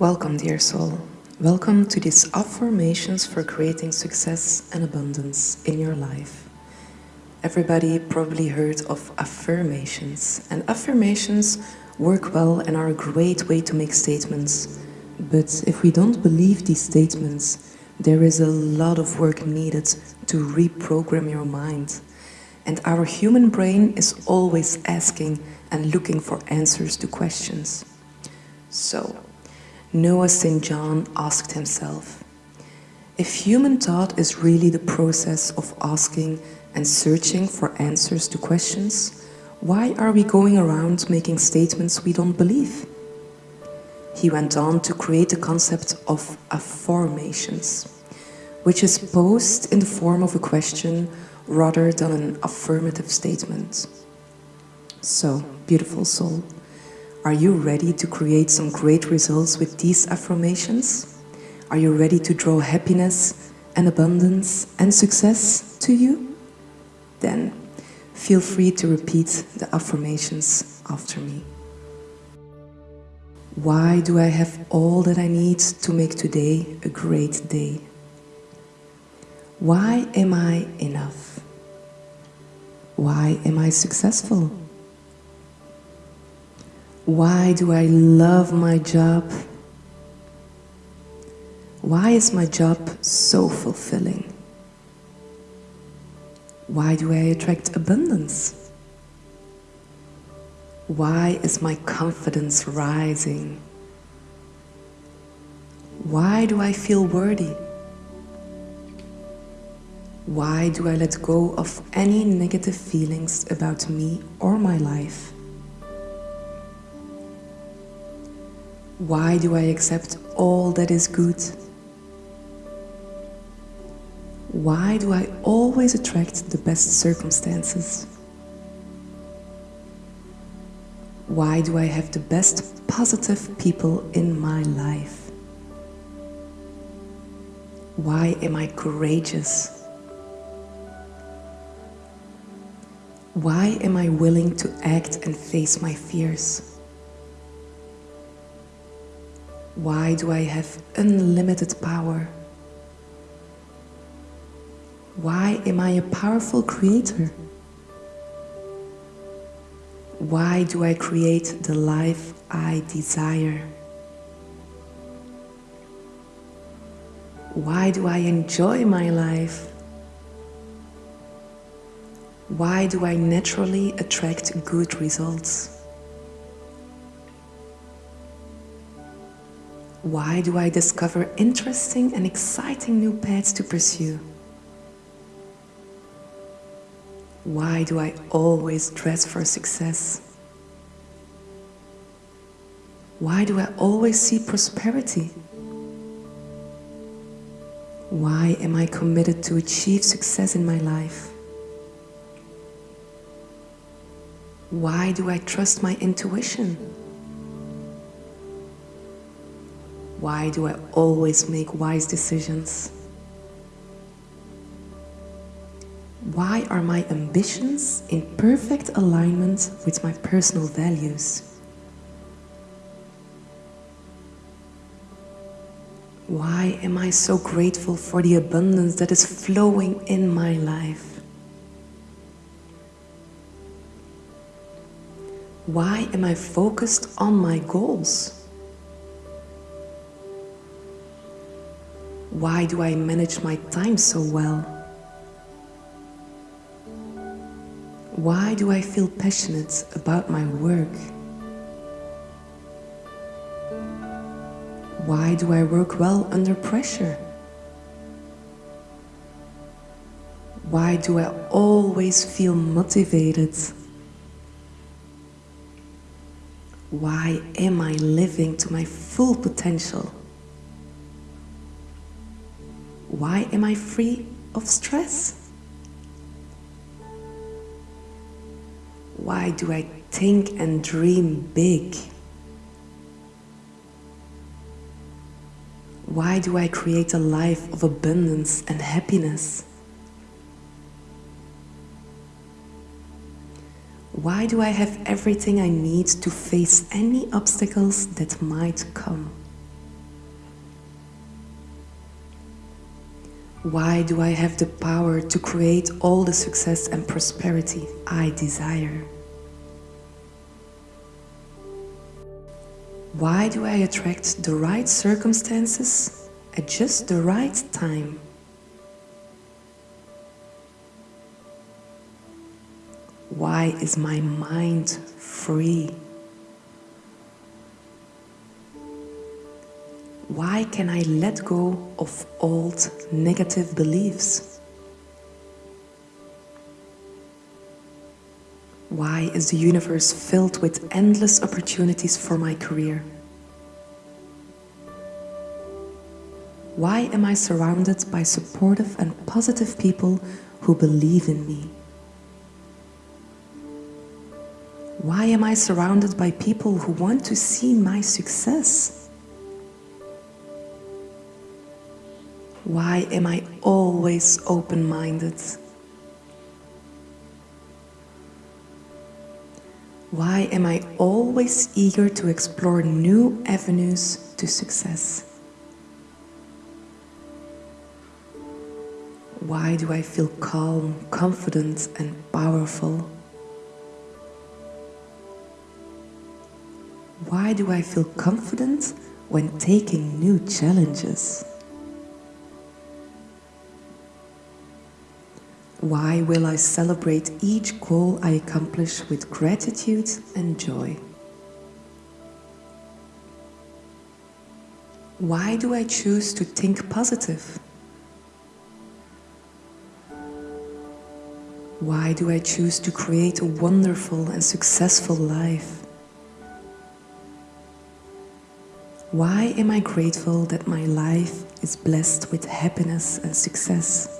Welcome, dear soul. Welcome to these affirmations for creating success and abundance in your life. Everybody probably heard of affirmations, and affirmations work well and are a great way to make statements. But if we don't believe these statements, there is a lot of work needed to reprogram your mind. And our human brain is always asking and looking for answers to questions. So, Noah St. John asked himself, if human thought is really the process of asking and searching for answers to questions, why are we going around making statements we don't believe? He went on to create the concept of afformations, which is posed in the form of a question rather than an affirmative statement. So, beautiful soul, are you ready to create some great results with these affirmations? Are you ready to draw happiness and abundance and success to you? Then feel free to repeat the affirmations after me. Why do I have all that I need to make today a great day? Why am I enough? Why am I successful? Why do I love my job? Why is my job so fulfilling? Why do I attract abundance? Why is my confidence rising? Why do I feel worthy? Why do I let go of any negative feelings about me or my life? Why do I accept all that is good? Why do I always attract the best circumstances? Why do I have the best positive people in my life? Why am I courageous? Why am I willing to act and face my fears? Why do I have unlimited power? Why am I a powerful creator? Why do I create the life I desire? Why do I enjoy my life? Why do I naturally attract good results? Why do I discover interesting and exciting new paths to pursue? Why do I always dress for success? Why do I always see prosperity? Why am I committed to achieve success in my life? Why do I trust my intuition? Why do I always make wise decisions? Why are my ambitions in perfect alignment with my personal values? Why am I so grateful for the abundance that is flowing in my life? Why am I focused on my goals? Why do I manage my time so well? Why do I feel passionate about my work? Why do I work well under pressure? Why do I always feel motivated? Why am I living to my full potential? Why am I free of stress? Why do I think and dream big? Why do I create a life of abundance and happiness? Why do I have everything I need to face any obstacles that might come? Why do I have the power to create all the success and prosperity I desire? Why do I attract the right circumstances at just the right time? Why is my mind free? Why can I let go of old negative beliefs? Why is the universe filled with endless opportunities for my career? Why am I surrounded by supportive and positive people who believe in me? Why am I surrounded by people who want to see my success? Why am I always open-minded? Why am I always eager to explore new avenues to success? Why do I feel calm, confident and powerful? Why do I feel confident when taking new challenges? Why will I celebrate each goal I accomplish with gratitude and joy? Why do I choose to think positive? Why do I choose to create a wonderful and successful life? Why am I grateful that my life is blessed with happiness and success?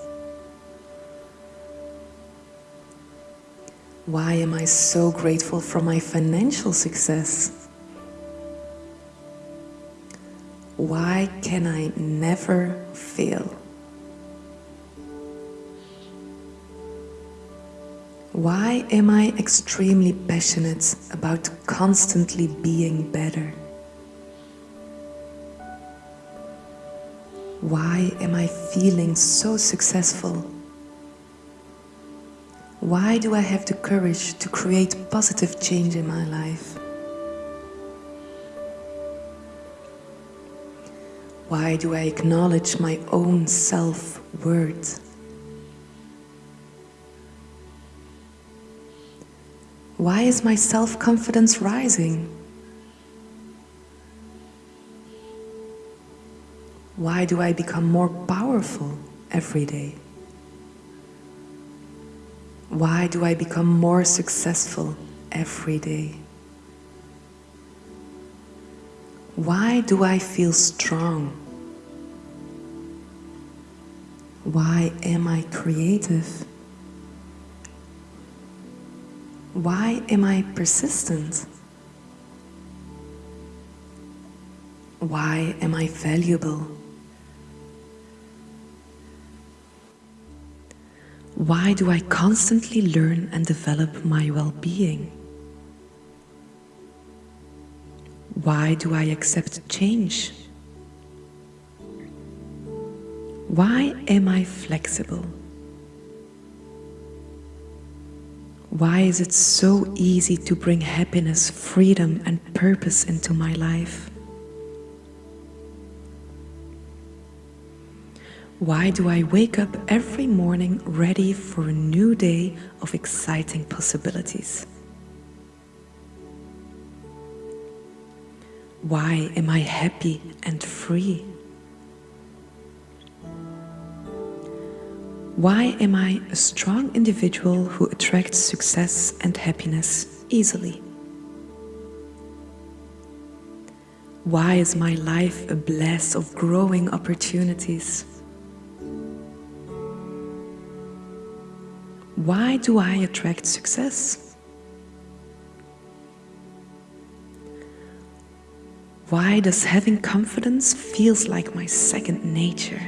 Why am I so grateful for my financial success? Why can I never fail? Why am I extremely passionate about constantly being better? Why am I feeling so successful? Why do I have the courage to create positive change in my life? Why do I acknowledge my own self-worth? Why is my self-confidence rising? Why do I become more powerful every day? Why do I become more successful every day? Why do I feel strong? Why am I creative? Why am I persistent? Why am I valuable? Why do I constantly learn and develop my well-being? Why do I accept change? Why am I flexible? Why is it so easy to bring happiness, freedom and purpose into my life? Why do I wake up every morning ready for a new day of exciting possibilities? Why am I happy and free? Why am I a strong individual who attracts success and happiness easily? Why is my life a blast of growing opportunities? Why do I attract success? Why does having confidence feels like my second nature?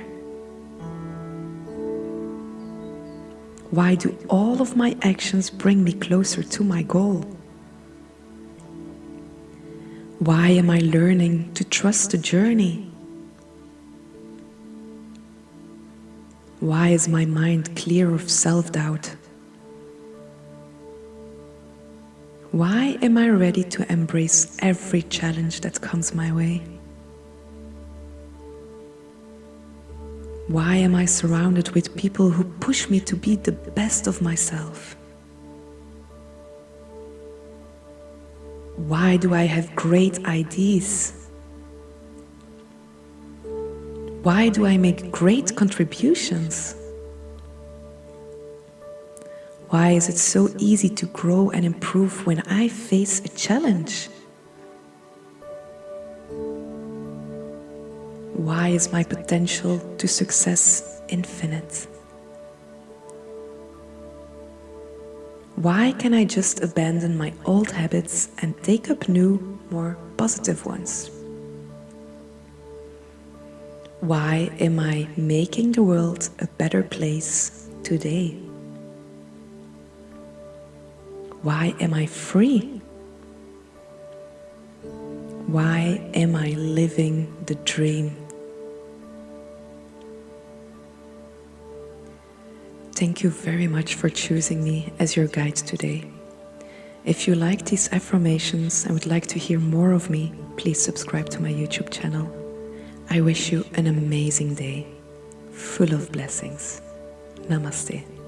Why do all of my actions bring me closer to my goal? Why am I learning to trust the journey? Why is my mind clear of self Why am I ready to embrace every challenge that comes my way? Why am I surrounded with people who push me to be the best of myself? Why do I have great ideas? Why do I make great contributions? Why is it so easy to grow and improve when I face a challenge? Why is my potential to success infinite? Why can I just abandon my old habits and take up new, more positive ones? Why am I making the world a better place today? Why am I free? Why am I living the dream? Thank you very much for choosing me as your guide today. If you like these affirmations and would like to hear more of me, please subscribe to my YouTube channel. I wish you an amazing day, full of blessings. Namaste.